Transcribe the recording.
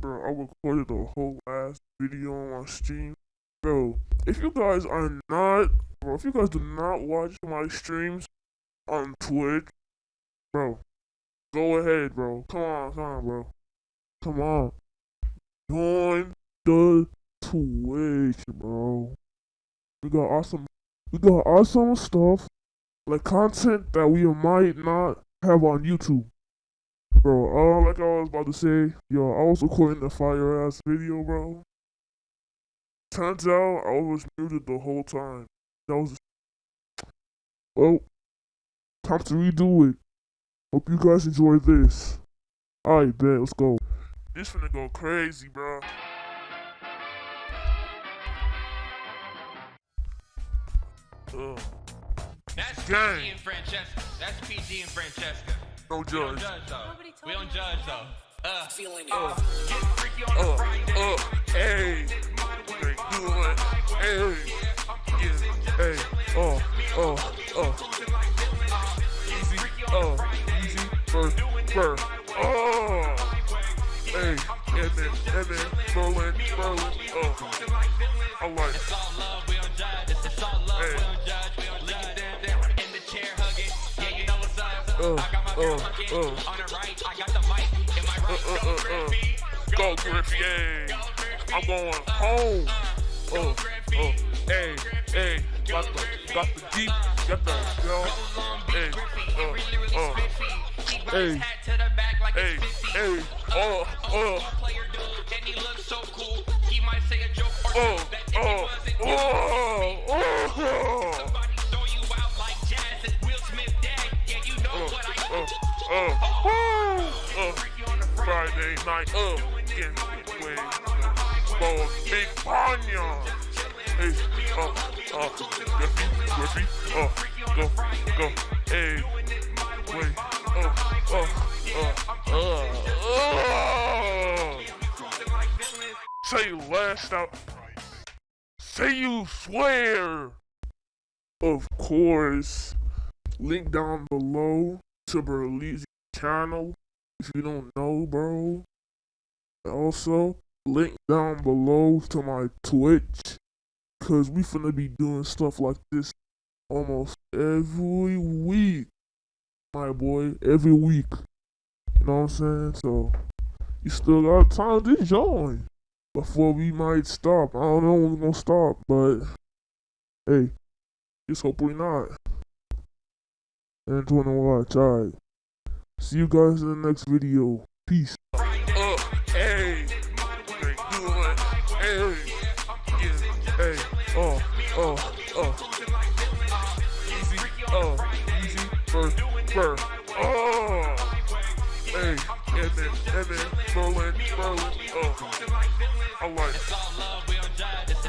bro, I recorded the whole last video on my stream. Bro, if you guys are not, bro, if you guys do not watch my streams on Twitch, bro, go ahead, bro. Come on, come on, bro. Come on. Join the Twitch, bro. We got awesome, we got awesome stuff, like content that we might not have on YouTube. Bro, uh, like I was about to say, yo, I was recording the fire ass video, bro. Turns out I was muted the whole time. That was. Well, time to redo it. Hope you guys enjoy this. Alright, bet, let's go. This finna go crazy, bro. Ugh. That's Gang. PG and Francesca. That's PG and Francesca. No We don't judge. judge though. We don't judge though. Uh, Feeling it. uh, get freaky on Uh, Friday. uh, hey. Hey, good. Hey. Yeah, hey. Oh, oh, oh. Easy, oh, easy, burr, burr. Oh. Hey, and then, and then, Berlin, Berlin, oh. I like It's all love, we don't judge. It's, it's all love, Hey. we don't judge. We don't lick it down, down in the chair hugging. Yeah, you know what's up. Uh, I got my girl uh, uh. On the right, I got the mic. In my right, Uh, uh, go uh, uh. Griffey. Go Griffey, hey. I'm going home. Oh, oh, hey, hey. Got the, got the Jeep, got the, yo. Hey, uh, uh. Hey, hey, hey, oh, oh, Player dude, and he looks so cool. He might say a joke or oh, two that if he oh, wasn't, oh, oh, oh, Friday night, uh, getting with, for big panya. Hey, uh, uh, Griffey, Griffey, uh, go, go, hey, wait, uh, uh, uh, uh, uh. Say last out. Say you swear. Of course. Link down below to Berlizzi channel if you don't know, bro. Also, link down below to my Twitch. Cause we finna be doing stuff like this almost every week. My boy, every week. You know what I'm saying? So you still got time to join before we might stop. I don't know when we're gonna stop, but hey, just hope we not. And watch, alright. See you guys in the next video. Peace. Uh, hey, hey, hey, oh, oh, oh, easy, oh, easy, oh, hey, and then, and then, Berlin, Berlin, oh, I like. It's